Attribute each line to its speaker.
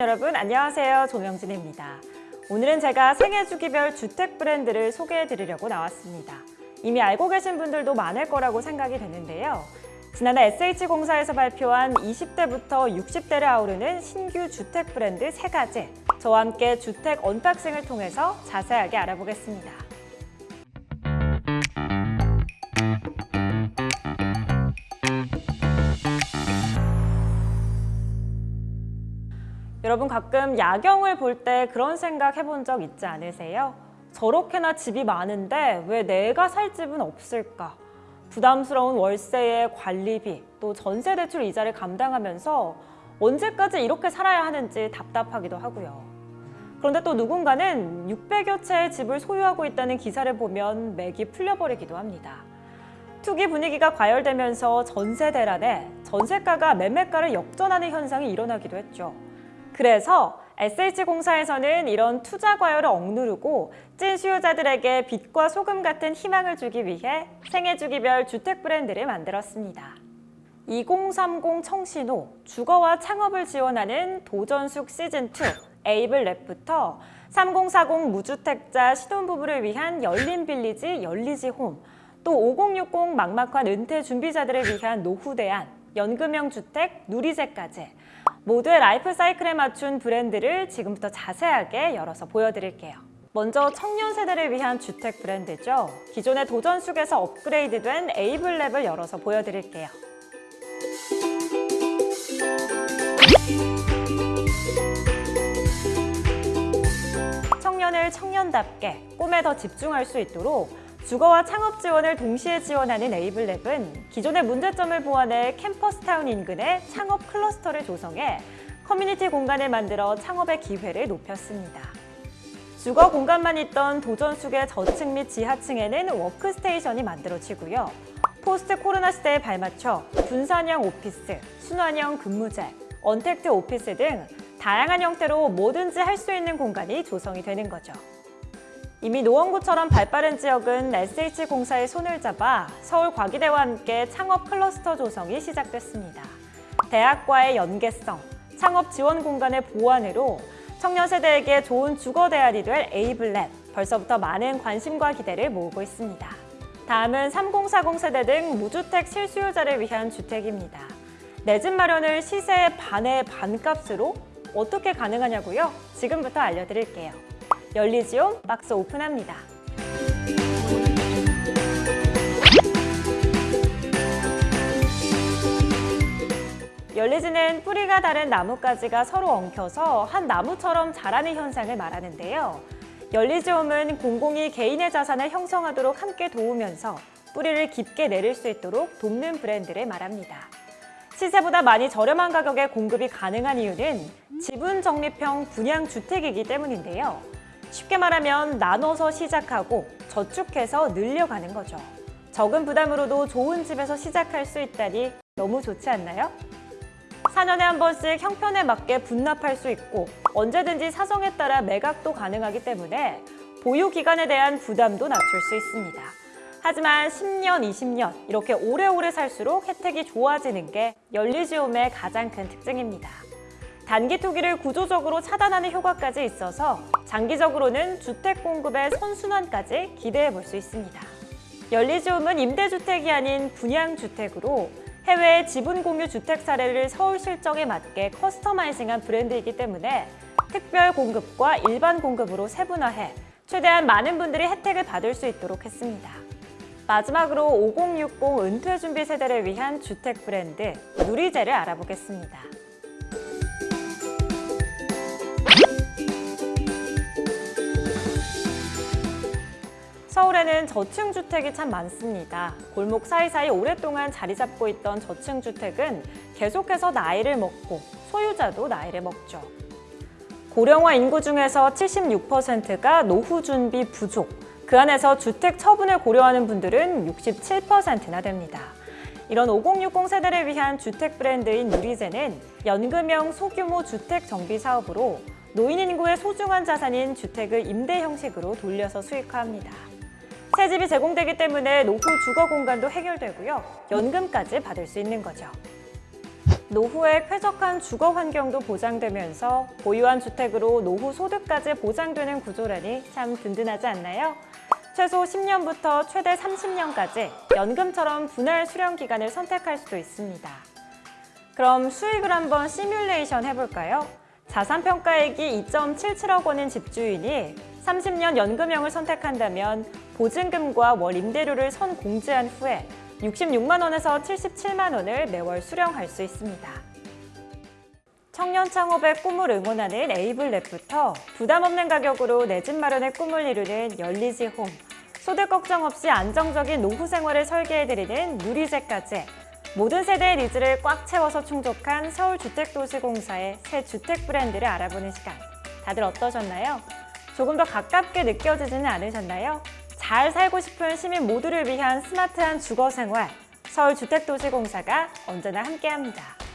Speaker 1: 여러분 안녕하세요. 조명진입니다. 오늘은 제가 생애 주기별 주택 브랜드를 소개해 드리려고 나왔습니다. 이미 알고 계신 분들도 많을 거라고 생각이 되는데요. 지난해 SH공사에서 발표한 20대부터 60대를 아우르는 신규 주택 브랜드 세가지 저와 함께 주택 unboxing을 통해서 자세하게 알아보겠습니다 여러분 가끔 야경을 볼 때 그런 생각 해본 적 있지 않으세요? 저렇게나 집이 많은데 왜 내가 살 집은 없을까? 부담스러운 월세에 관리비, 또 전세 대출 이자를 감당하면서 언제까지 이렇게 살아야 하는지 답답하기도 하고요. 그런데 또 누군가는 600여 채의 집을 소유하고 있다는 기사를 보면 맥이 풀려버리기도 합니다. 투기 분위기가 과열되면서 전세 대란에 전세가가 매매가를 역전하는 현상이 일어나기도 했죠. 그래서 SH공사에서는 이런 투자 과열을 억누르고 찐 수요자들에게 빛과 소금 같은 희망을 주기 위해 생애 주기별 주택 브랜드를 만들었습니다. 2030 청신호 주거와 창업을 지원하는 도전숙 시즌2 에이블 랩부터 3040 무주택자 신혼부부를 위한 열린 빌리지 열리지 홈 또 5060 막막한 은퇴 준비자들을 위한 노후 대안 연금형 주택 누리제까지 모두의 라이프 사이클에 맞춘 브랜드를 지금부터 자세하게 열어서 보여드릴게요. 먼저 청년 세대를 위한 주택 브랜드죠. 기존의 도전숙에서 업그레이드된 에이블랩을 열어서 보여드릴게요. 청년을 청년답게 꿈에 더 집중할 수 있도록 주거와 창업 지원을 동시에 지원하는 에이블랩은 기존의 문제점을 보완해 캠퍼스타운 인근의 창업 클러스터를 조성해 커뮤니티 공간을 만들어 창업의 기회를 높였습니다. 주거 공간만 있던 도전숙의 저층 및 지하층에는 워크스테이션이 만들어지고요. 포스트 코로나 시대에 발맞춰 분산형 오피스, 순환형 근무제, 언택트 오피스 등 다양한 형태로 뭐든지 할 수 있는 공간이 조성이 되는 거죠. 이미 노원구처럼 발빠른 지역은 SH공사의 손을 잡아 서울과기대와 함께 창업 클러스터 조성이 시작됐습니다. 대학과의 연계성, 창업 지원 공간의 보완으로 청년 세대에게 좋은 주거 대안이 될 에이블랩, 벌써부터 많은 관심과 기대를 모으고 있습니다. 다음은 3040 세대 등 무주택 실수요자를 위한 주택입니다. 내 집 마련을 시세의 반의 반값으로 어떻게 가능하냐고요? 지금부터 알려드릴게요. 열리지온 박스 오픈합니다. 열리지는 뿌리가 다른 나뭇가지가 서로 엉켜서 한 나무처럼 자라는 현상을 말하는데요. 열리지홈은 공공이 개인의 자산을 형성하도록 함께 도우면서 뿌리를 깊게 내릴 수 있도록 돕는 브랜드를 말합니다. 시세보다 많이 저렴한 가격에 공급이 가능한 이유는 지분 적립형 분양 주택이기 때문인데요. 쉽게 말하면 나눠서 시작하고 저축해서 늘려가는 거죠. 적은 부담으로도 좋은 집에서 시작할 수 있다니 너무 좋지 않나요? 4년에 한 번씩 형편에 맞게 분납할 수 있고 언제든지 사정에 따라 매각도 가능하기 때문에 보유 기간에 대한 부담도 낮출 수 있습니다. 하지만 10년, 20년 이렇게 오래오래 살수록 혜택이 좋아지는 게 열리지홈의 가장 큰 특징입니다. 단기 투기를 구조적으로 차단하는 효과까지 있어서 장기적으로는 주택 공급의 선순환까지 기대해 볼 수 있습니다. 열리지홈은 임대주택이 아닌 분양주택으로 해외 지분 공유 주택 사례를 서울 실정에 맞게 커스터마이징한 브랜드이기 때문에 특별 공급과 일반 공급으로 세분화해 최대한 많은 분들이 혜택을 받을 수 있도록 했습니다. 마지막으로 5060 은퇴 준비 세대를 위한 주택 브랜드 누리제를 알아보겠습니다. 서울에는 저층 주택이 참 많습니다. 골목 사이사이 오랫동안 자리 잡고 있던 저층 주택은 계속해서 나이를 먹고 소유자도 나이를 먹죠. 고령화 인구 중에서 76%가 노후 준비 부족, 그 안에서 주택 처분을 고려하는 분들은 67%나 됩니다. 이런 5060 세대를 위한 주택 브랜드인 누리제는 연금형 소규모 주택 정비 사업으로 노인 인구의 소중한 자산인 주택을 임대 형식으로 돌려서 수익화합니다. 새 집이 제공되기 때문에 노후 주거 공간도 해결되고요. 연금까지 받을 수 있는 거죠. 노후에 쾌적한 주거 환경도 보장되면서 보유한 주택으로 노후 소득까지 보장되는 구조라니 참 든든하지 않나요? 최소 10년부터 최대 30년까지 연금처럼 분할 수령 기간을 선택할 수도 있습니다. 그럼 수익을 한번 시뮬레이션 해볼까요? 자산평가액이 2.77억 원인 집주인이 30년 연금형을 선택한다면 보증금과 월 임대료를 선공제한 후에 66만 원에서 77만 원을 매월 수령할 수 있습니다. 청년 창업의 꿈을 응원하는 에이블랩부터 부담 없는 가격으로 내 집 마련의 꿈을 이루는 열리지 홈, 소득 걱정 없이 안정적인 노후 생활을 설계해드리는 누리제까지 모든 세대의 needs를 꽉 채워서 충족한 서울주택도시공사의 새 주택 브랜드를 알아보는 시간. 다들 어떠셨나요? 조금 더 가깝게 느껴지지는 않으셨나요? 잘 살고 싶은 시민 모두를 위한 스마트한 주거 생활, 서울주택도시공사가 언제나 함께합니다.